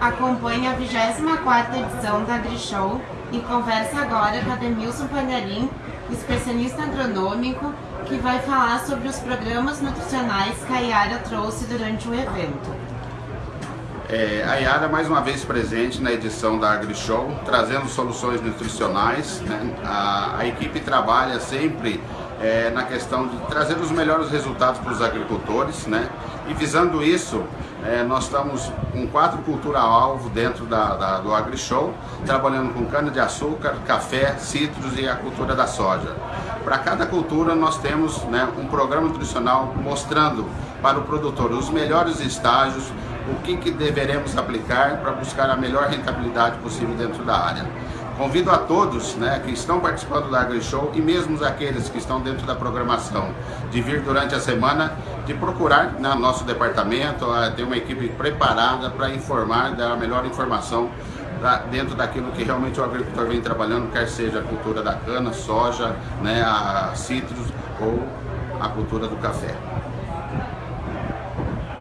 acompanha a 24ª edição da AgriShow e conversa agora com a Demilson Panharim, especialista agronômico, que vai falar sobre os programas nutricionais que a Yara trouxe durante o evento. É, a Yara mais uma vez presente na edição da AgriShow, trazendo soluções nutricionais. Né? A, a, equipe trabalha sempre é, na questão de trazer os melhores resultados para os agricultores, né? E visando isso, é, nós estamos com quatro cultura-alvo dentro da, da, do AgriShow, trabalhando com cana-de-açúcar, café, citros e a cultura da soja. Para cada cultura nós temos né, um programa nutricional mostrando para o produtor os melhores estágios, o que, que deveremos aplicar para buscar a melhor rentabilidade possível dentro da área. Convido a todos né, que estão participando da AgriShow e mesmo aqueles que estão dentro da programação de vir durante a semana, de procurar né, nosso departamento, ter uma equipe preparada para informar, dar a melhor informação dentro daquilo que realmente o agricultor vem trabalhando, quer seja a cultura da cana, soja, né, a citros ou a cultura do café.